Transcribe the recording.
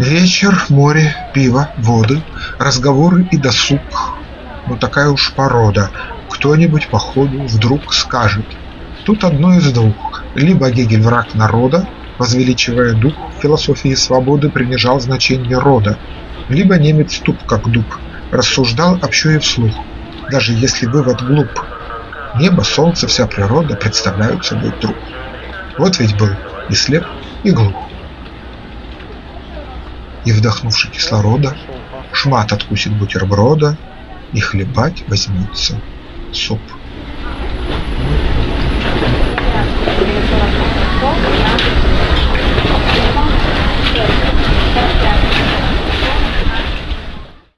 Вечер, море, пиво, воды, разговоры и досуг. Ну такая уж порода. Кто-нибудь по ходу вдруг скажет. Тут одно из двух. Либо Гегель враг народа, возвеличивая дух философии свободы, принижал значение рода. Либо немец туп как дуб, рассуждал общо вслух. Даже если вывод глуп. Небо, солнце, вся природа представляют собой труп. Вот ведь был и слеп, и глуп и, вдохнувши кислорода, шмат откусит бутерброда и хлебать возьмется суп.